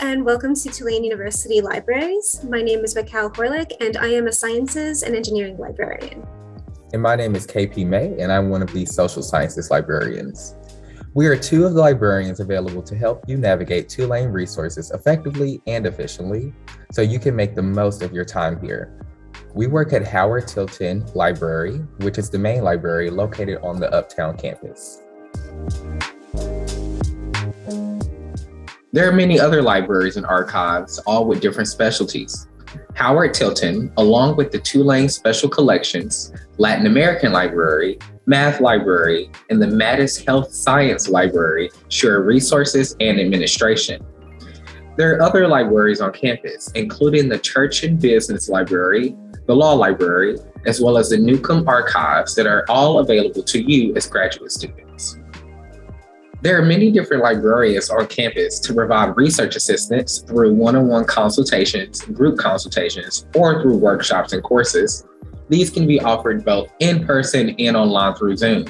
and welcome to Tulane University Libraries. My name is Raquel Horlick and I am a Sciences and Engineering Librarian. And my name is KP May and I'm one of the Social Sciences Librarians. We are two of the librarians available to help you navigate Tulane resources effectively and efficiently so you can make the most of your time here. We work at Howard Tilton Library, which is the main library located on the Uptown campus. There are many other libraries and archives, all with different specialties. Howard Tilton, along with the Tulane Special Collections, Latin American Library, Math Library, and the Matas Health Science Library share resources and administration. There are other libraries on campus, including the Turchin Business Library, the Law Library, as well as the Newcomb Archives that are all available to you as graduate students. There are many different librarians on campus to provide research assistance through one-on-one -on -one consultations, group consultations, or through workshops and courses. These can be offered both in person and online through Zoom.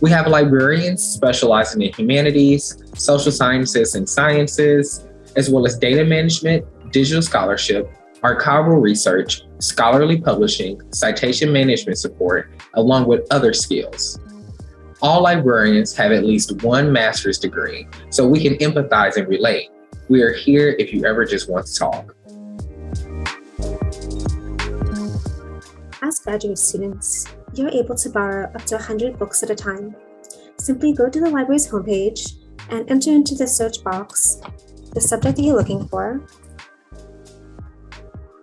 We have librarians specializing in humanities, social sciences and sciences, as well as data management, digital scholarship, archival research, scholarly publishing, citation management support, along with other skills. All librarians have at least one master's degree, so we can empathize and relate. We are here if you ever just want to talk. As graduate students, you're able to borrow up to 100 books at a time. Simply go to the library's homepage and enter into the search box the subject that you're looking for,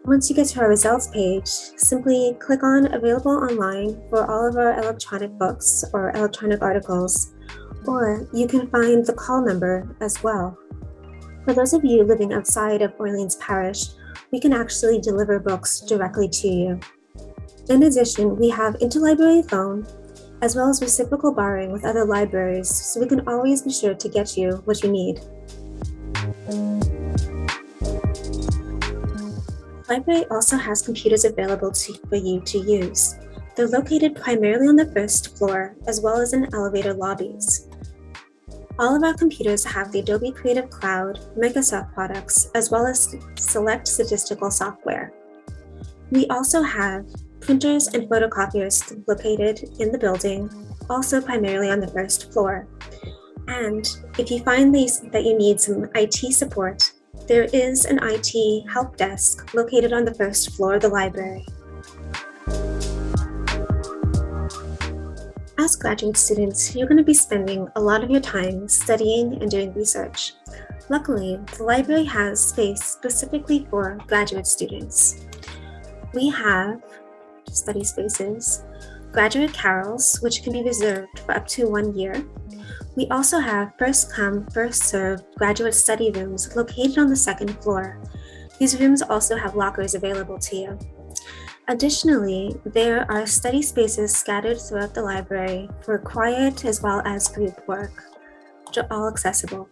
once you get to our results page, simply click on Available Online for all of our electronic books or electronic articles, or you can find the call number as well. For those of you living outside of Orleans Parish, we can actually deliver books directly to you. In addition, we have interlibrary loan, as well as reciprocal borrowing with other libraries, so we can always be sure to get you what you need library also has computers available to, for you to use. They're located primarily on the first floor, as well as in elevator lobbies. All of our computers have the Adobe Creative Cloud, Microsoft products, as well as select statistical software. We also have printers and photocopiers located in the building, also primarily on the first floor. And if you find that you need some IT support, there is an IT help desk located on the first floor of the library. As graduate students, you're going to be spending a lot of your time studying and doing research. Luckily, the library has space specifically for graduate students. We have study spaces, graduate carrels, which can be reserved for up to one year, we also have first come, first served graduate study rooms located on the second floor. These rooms also have lockers available to you. Additionally, there are study spaces scattered throughout the library for quiet as well as group work, which are all accessible.